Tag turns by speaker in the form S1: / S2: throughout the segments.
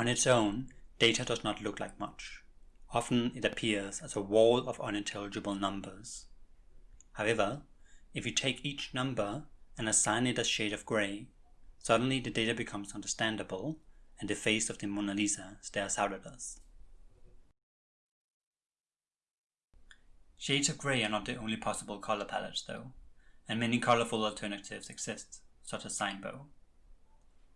S1: On its own, data does not look like much. Often it appears as a wall of unintelligible numbers. However, if you take each number and assign it a shade of grey, suddenly the data becomes understandable and the face of the Mona Lisa stares out at us. Shades of grey are not the only possible color palettes though, and many colorful alternatives exist, such as Sinebow.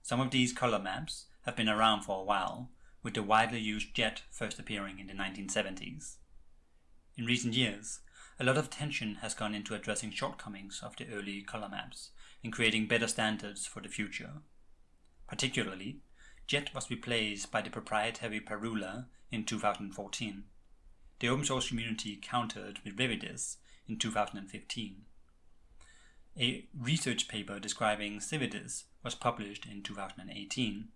S1: Some of these color maps have been around for a while, with the widely used jet first appearing in the 1970s. In recent years, a lot of attention has gone into addressing shortcomings of the early color maps and creating better standards for the future. Particularly, JET was replaced by the proprietary Parula in 2014. The open source community countered with Viridis in 2015. A research paper describing Cividis was published in 2018,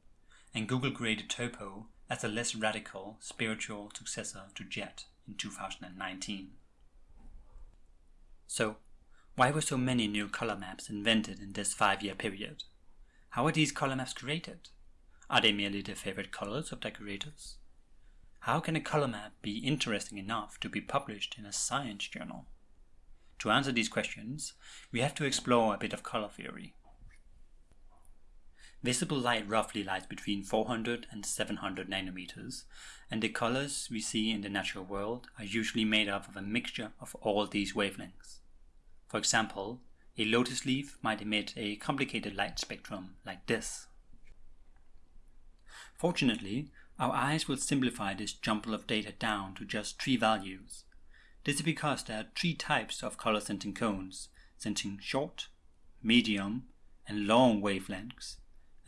S1: and Google created Turbo as a less radical spiritual successor to JET in 2019. So, why were so many new color maps invented in this five-year period? How are these color maps created? Are they merely the favorite colors of decorators? How can a color map be interesting enough to be published in a science journal? To answer these questions, we have to explore a bit of color theory. Visible light roughly lies between 400 and 700 nanometers, and the colors we see in the natural world are usually made up of a mixture of all these wavelengths. For example, a lotus leaf might emit a complicated light spectrum like this. Fortunately, our eyes will simplify this jumble of data down to just three values. This is because there are three types of color sensing cones, sensing short, medium, and long wavelengths,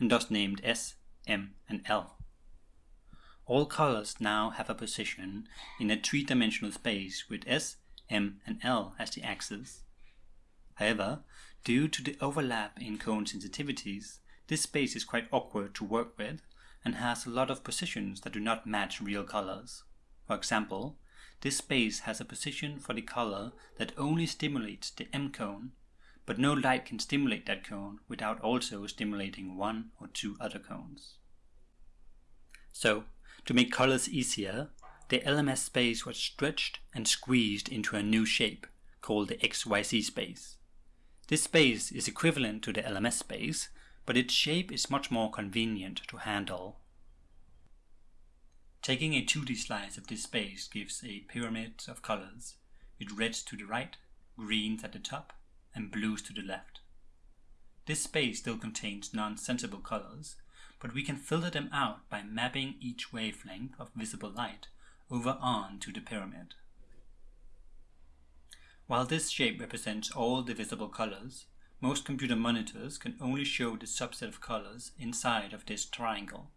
S1: and thus named S, M, and L. All colors now have a position in a three-dimensional space with S, M, and L as the axes. However, due to the overlap in cone sensitivities, this space is quite awkward to work with and has a lot of positions that do not match real colors. For example, this space has a position for the color that only stimulates the M cone, but no light can stimulate that cone without also stimulating one or two other cones. So, to make colors easier, the LMS space was stretched and squeezed into a new shape, called the XYZ space. This space is equivalent to the LMS space, but its shape is much more convenient to handle. Taking a 2D slice of this space gives a pyramid of colors, with reds to the right, greens at the top, and blues to the left. This space still contains non-sensible colors, but we can filter them out by mapping each wavelength of visible light over onto the pyramid. While this shape represents all the visible colors, most computer monitors can only show the subset of colors inside of this triangle.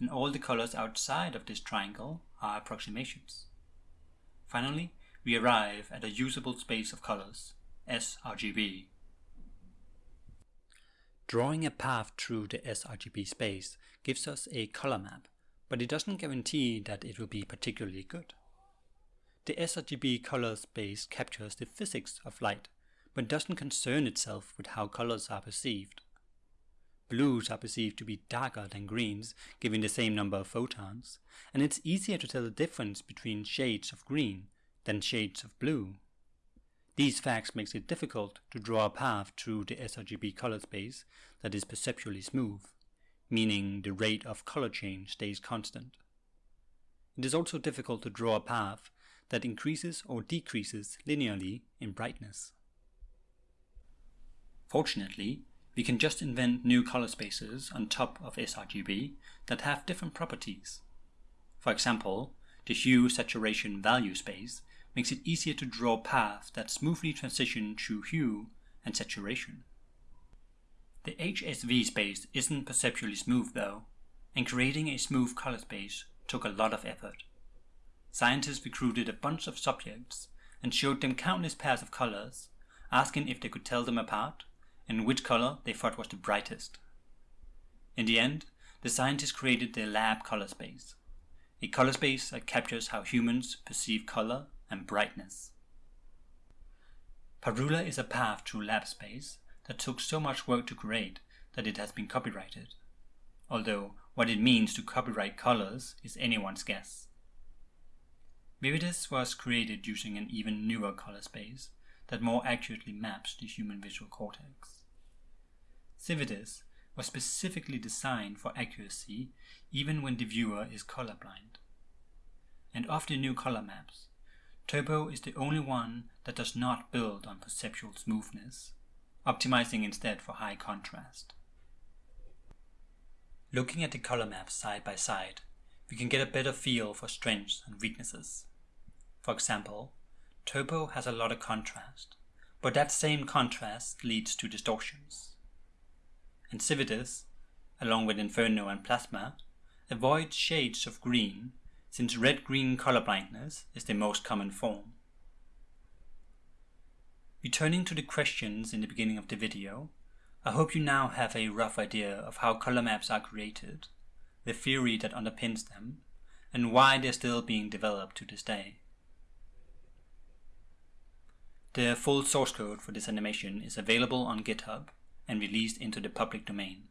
S1: And all the colors outside of this triangle are approximations. Finally, we arrive at a usable space of colors, sRGB. Drawing a path through the sRGB space gives us a color map, but it doesn't guarantee that it will be particularly good. The sRGB color space captures the physics of light but doesn't concern itself with how colors are perceived. Blues are perceived to be darker than greens, given the same number of photons, and it's easier to tell the difference between shades of green than shades of blue. These facts makes it difficult to draw a path through the sRGB color space that is perceptually smooth, meaning the rate of color change stays constant. It is also difficult to draw a path that increases or decreases linearly in brightness. Fortunately, we can just invent new color spaces on top of sRGB that have different properties. For example, the hue saturation value space makes it easier to draw paths that smoothly transition through hue and saturation. The HSV space isn't perceptually smooth though, and creating a smooth color space took a lot of effort. Scientists recruited a bunch of subjects and showed them countless pairs of colors, asking if they could tell them apart and which color they thought was the brightest. In the end, the scientists created the lab color space, a color space that captures how humans perceive color and brightness. Parula is a path through lab space that took so much work to create that it has been copyrighted, although what it means to copyright colors is anyone's guess. Viridis was created using an even newer color space that more accurately maps the human visual cortex. Cividis was specifically designed for accuracy even when the viewer is colorblind. And of the new color maps, Turbo is the only one that does not build on perceptual smoothness, optimizing instead for high contrast. Looking at the color maps side by side, we can get a better feel for strengths and weaknesses. For example, Turbo has a lot of contrast, but that same contrast leads to distortions. And Cividis, along with Inferno and Plasma, avoids shades of green since red-green color blindness is the most common form. Returning to the questions in the beginning of the video, I hope you now have a rough idea of how color maps are created, the theory that underpins them, and why they're still being developed to this day. The full source code for this animation is available on GitHub and released into the public domain.